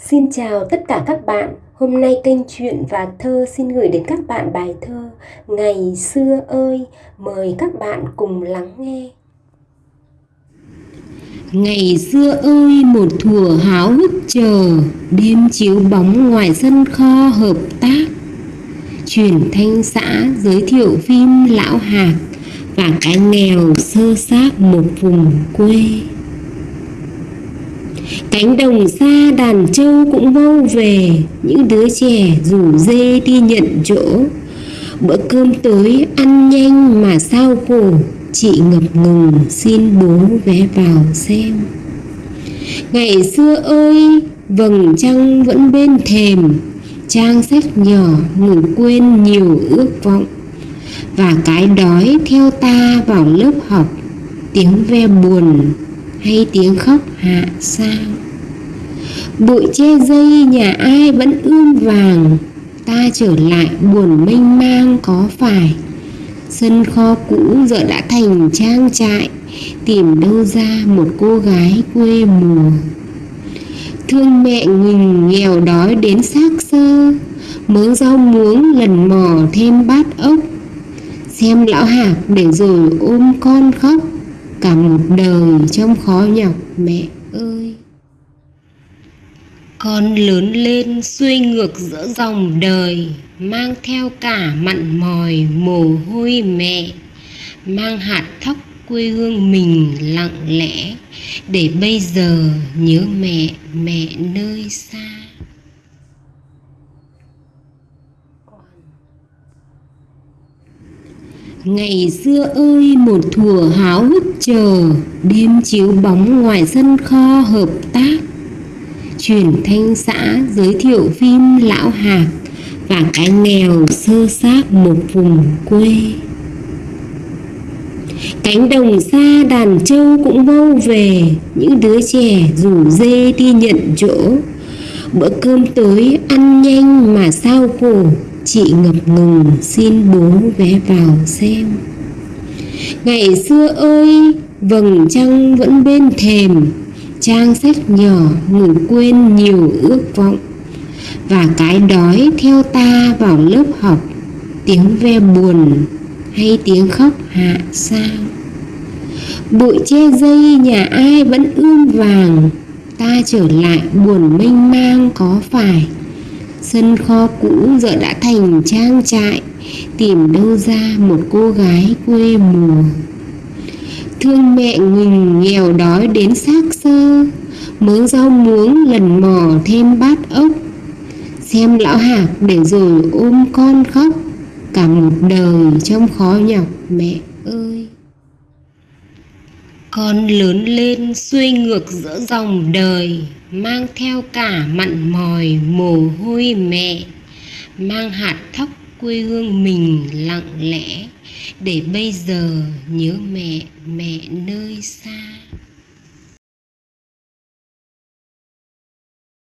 Xin chào tất cả các bạn. Hôm nay kênh truyện và thơ xin gửi đến các bạn bài thơ Ngày xưa ơi. Mời các bạn cùng lắng nghe. Ngày xưa ơi, một thùa háo hức chờ Đêm chiếu bóng ngoài sân kho hợp tác Truyền thanh xã giới thiệu phim lão hạc Và cái nghèo sơ xác một vùng quê Cánh đồng xa đàn trâu cũng vô về, Những đứa trẻ rủ dê đi nhận chỗ. Bữa cơm tối ăn nhanh mà sao khổ, Chị ngập ngừng xin bố vé vào xem. Ngày xưa ơi, vầng trăng vẫn bên thềm, Trang sách nhỏ ngủ quên nhiều ước vọng. Và cái đói theo ta vào lớp học, Tiếng ve buồn hay tiếng khóc hạ sao? Bụi che dây nhà ai vẫn ươm vàng. Ta trở lại buồn mênh mang có phải? Sân kho cũ giờ đã thành trang trại, tìm đâu ra một cô gái quê mùa. Thương mẹ nghìn nghèo đói đến xác sơ, mớ rau muống lần mò thêm bát ốc. Xem lão hạc để rồi ôm con khóc cả một đời trong khó nhọc, mẹ ơi. Con lớn lên xuôi ngược giữa dòng đời, mang theo cả mặn mòi, mồ hôi mẹ, mang hạt thóc quê hương mình lặng lẽ. Để bây giờ nhớ mẹ mẹ nơi xa. Ngày xưa ơi, một thùa háo hức chờ, Đêm chiếu bóng ngoài sân kho hợp tác. Truyền thanh xã giới thiệu phim lão hạc, Và cái nghèo sơ xác một vùng quê. Cánh đồng xa đàn trâu cũng vâu về, Những đứa trẻ rủ dê đi nhận chỗ. Bữa cơm tối ăn nhanh mà sao khổ chị ngập ngừng, xin bố vé vào xem. Ngày xưa ơi, vầng trăng vẫn bên thềm, trang sách nhỏ ngủ quên nhiều ước vọng. Và cái đói theo ta vào lớp học, tiếng ve buồn hay tiếng khóc hạ sao? Bụi che dây nhà ai vẫn ươm vàng, ta trở lại buồn mênh mang có phải? Sân kho cũ giờ đã thành trang trại, Tìm đâu ra một cô gái quê mùa. Thương mẹ ngừng nghèo đói đến xác sơ Mớ rau muống lần mò thêm bát ốc. Xem lão hạc để rồi ôm con khóc Cả một đời trong khó nhọc, mẹ ơi con lớn lên xuôi ngược giữa dòng đời, mang theo cả mặn mòi mồ hôi mẹ, mang hạt thóc quê hương mình lặng lẽ, để bây giờ nhớ mẹ mẹ nơi xa.